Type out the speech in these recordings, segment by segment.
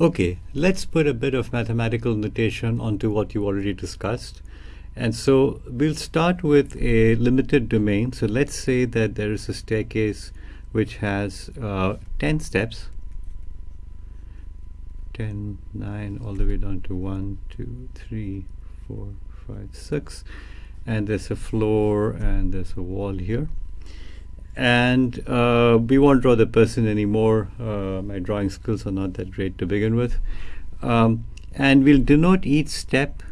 Okay, let's put a bit of mathematical notation onto what you already discussed. And so we'll start with a limited domain. So let's say that there is a staircase which has uh, 10 steps. 10, 9, all the way down to 1, 2, 3, 4, 5, 6. And there's a floor and there's a wall here. And uh, we won't draw the person anymore. Uh, my drawing skills are not that great to begin with. Um, and we'll denote each step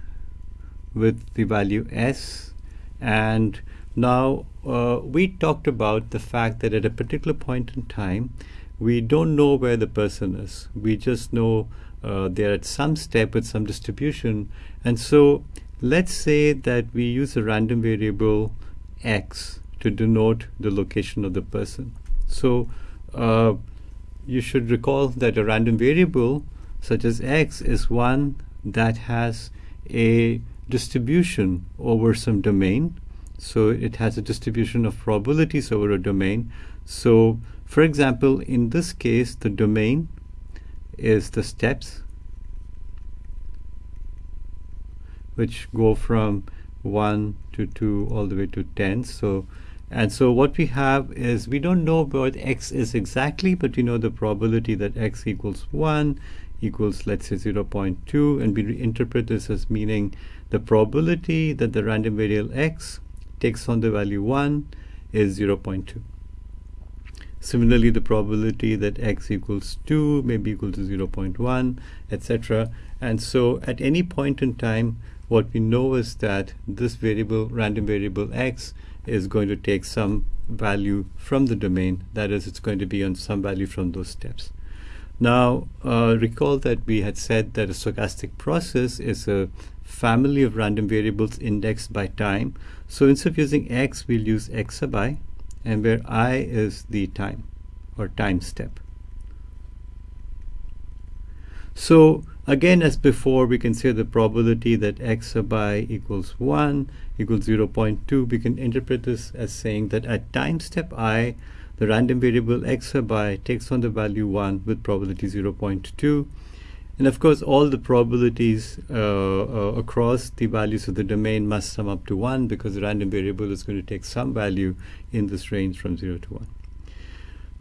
with the value s. And now uh, we talked about the fact that at a particular point in time, we don't know where the person is. We just know uh, they're at some step with some distribution. And so let's say that we use a random variable x to denote the location of the person. So uh, you should recall that a random variable such as x is one that has a distribution over some domain. So it has a distribution of probabilities over a domain. So for example, in this case, the domain is the steps which go from 1 to 2 all the way to 10. So and so what we have is we don't know what x is exactly, but we know the probability that x equals 1 equals, let's say, 0.2. And we interpret this as meaning the probability that the random variable x takes on the value 1 is 0.2. Similarly, the probability that x equals 2 may be equal to 0.1, etc. And so at any point in time, what we know is that this variable, random variable x, is going to take some value from the domain. That is, it's going to be on some value from those steps. Now, uh, recall that we had said that a stochastic process is a family of random variables indexed by time. So instead of using x, we'll use x sub i, and where i is the time, or time step. So again, as before, we can say the probability that x sub i equals 1 equals 0.2. We can interpret this as saying that at time step i, the random variable x sub i takes on the value 1 with probability 0.2. And of course, all the probabilities uh, uh, across the values of the domain must sum up to 1 because the random variable is going to take some value in this range from 0 to 1.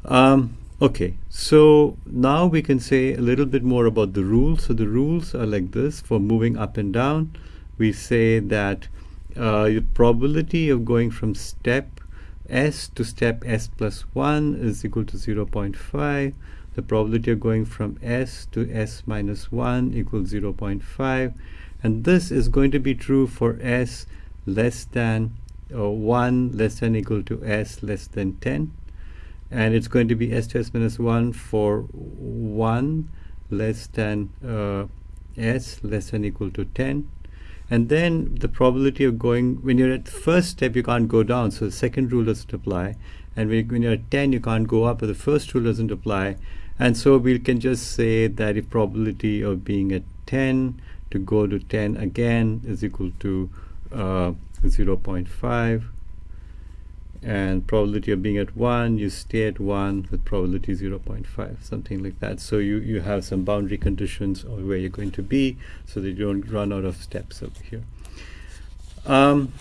Um, Okay, so now we can say a little bit more about the rules. So the rules are like this for moving up and down. We say that uh, the probability of going from step s to step s plus 1 is equal to 0.5. The probability of going from s to s minus 1 equals 0.5. And this is going to be true for s less than uh, 1 less than equal to s less than 10 and it's going to be s to s minus 1 for 1 less than uh, s less than equal to 10 and then the probability of going when you're at the first step you can't go down. So the second rule doesn't apply. And when you're at 10 you can't go up but the first rule doesn't apply. And so we can just say that the probability of being at 10 to go to 10 again is equal to uh, 0.5 and probability of being at 1 you stay at 1 with probability 0.5 something like that so you you have some boundary conditions of where you're going to be so that you don't run out of steps over here um,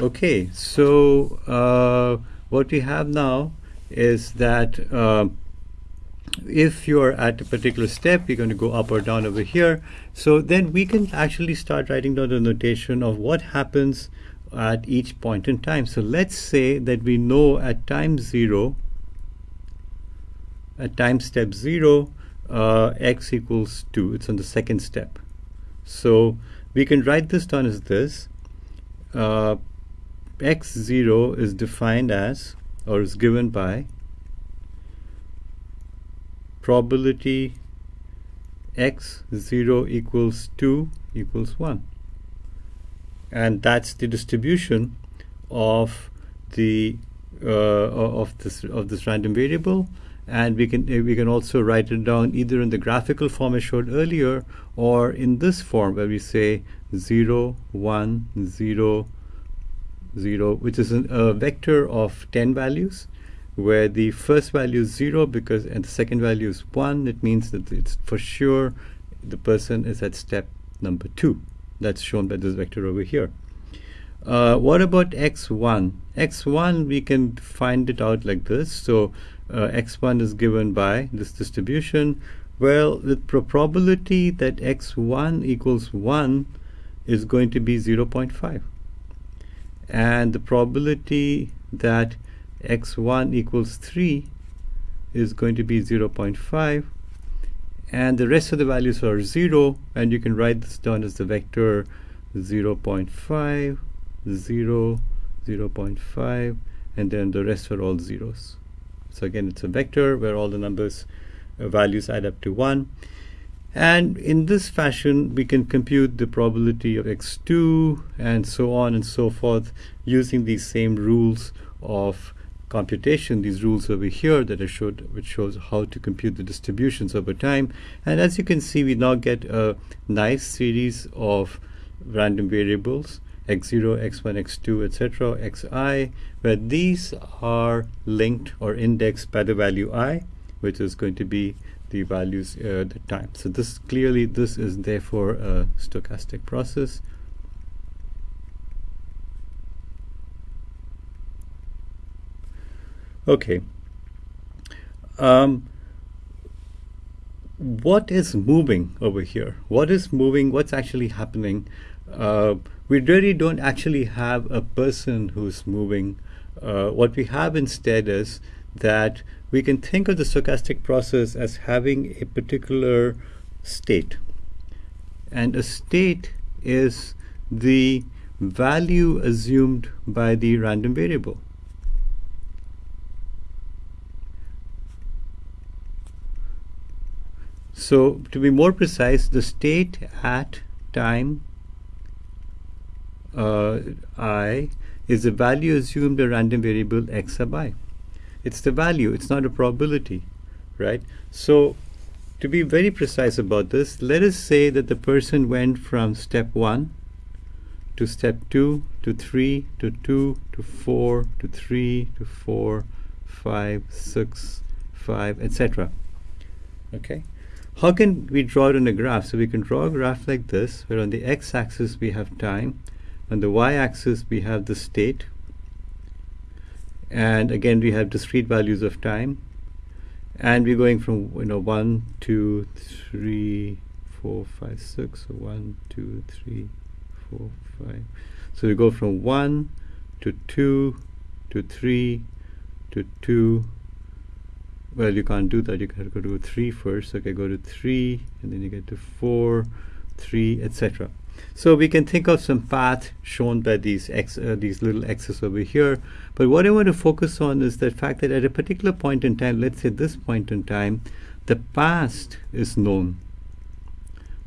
okay so uh, what we have now is that uh, if you're at a particular step, you're going to go up or down over here. So then we can actually start writing down the notation of what happens at each point in time. So let's say that we know at time 0, at time step 0, uh, x equals 2. It's on the second step. So we can write this down as this. Uh, x0 is defined as, or is given by, probability x0 equals 2 equals 1 and that's the distribution of the uh, of this of this random variable and we can we can also write it down either in the graphical form I showed earlier or in this form where we say 0 1 0 0 which is an, a vector of 10 values where the first value is 0 because and the second value is 1 it means that it's for sure the person is at step number two. That's shown by this vector over here. Uh, what about x1? x1 we can find it out like this. So uh, x1 is given by this distribution. Well, the probability that x1 equals 1 is going to be 0.5. And the probability that x1 equals 3 is going to be 0.5 and the rest of the values are 0 and you can write this down as the vector 0 0.5 0 0 0.5 and then the rest are all zeros. So again it's a vector where all the numbers uh, values add up to 1 and in this fashion we can compute the probability of x2 and so on and so forth using these same rules of computation these rules over here that I showed which shows how to compute the distributions over time. And as you can see we now get a nice series of random variables x0 x1 x2 etc xi where these are linked or indexed by the value i which is going to be the values uh, the time. So this clearly this is therefore a stochastic process Okay. Um, what is moving over here? What is moving? What's actually happening? Uh, we really don't actually have a person who's moving. Uh, what we have instead is that we can think of the stochastic process as having a particular state. And a state is the value assumed by the random variable. So to be more precise, the state at time uh, i is the value assumed a random variable x sub i. It's the value, it's not a probability, right? So to be very precise about this, let us say that the person went from step 1 to step 2 to 3 to 2 to 4 to 3 to 4, 5, 6, 5, etc. Okay? How can we draw it on a graph? So we can draw a graph like this, where on the x-axis we have time, on the y-axis we have the state, and again we have discrete values of time, and we're going from you know one, two, three, four, five, six, so one, two, three, four, five. So we go from one to two to three to two well you can't do that. You have to go to 3 first. Okay go to 3 and then you get to 4 3 etc so we can think of some path shown by these x uh, these little x's over here. But what I want to focus on is the fact that at a particular point in time let's say this point in time the past is known.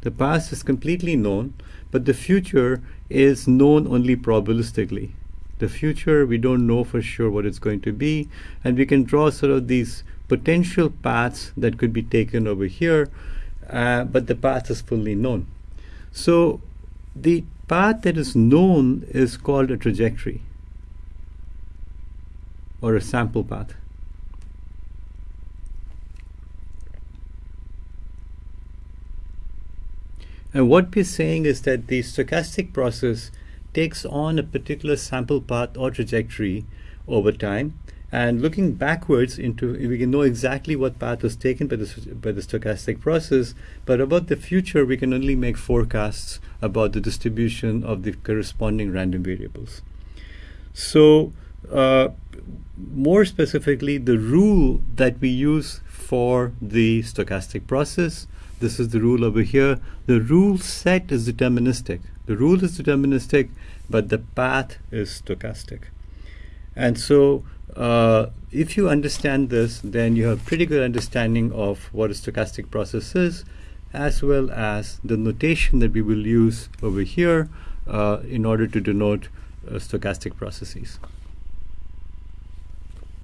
The past is completely known but the future is known only probabilistically. The future we don't know for sure what it's going to be and we can draw sort of these potential paths that could be taken over here, uh, but the path is fully known. So the path that is known is called a trajectory or a sample path. And what we're saying is that the stochastic process takes on a particular sample path or trajectory over time and looking backwards into, we can know exactly what path was taken by the, by the stochastic process, but about the future, we can only make forecasts about the distribution of the corresponding random variables. So uh, more specifically, the rule that we use for the stochastic process, this is the rule over here. The rule set is deterministic. The rule is deterministic, but the path is stochastic. And so uh, if you understand this, then you have pretty good understanding of what a stochastic process is, as well as the notation that we will use over here uh, in order to denote uh, stochastic processes.